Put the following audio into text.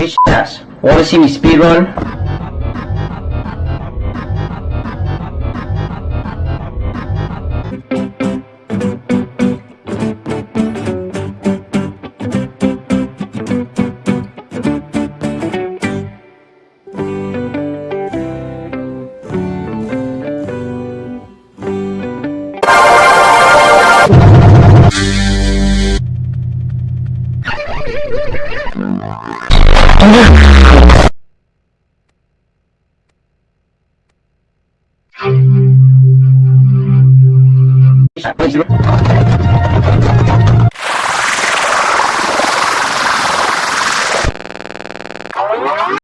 Hey ass, wanna see me speedrun? Thank you.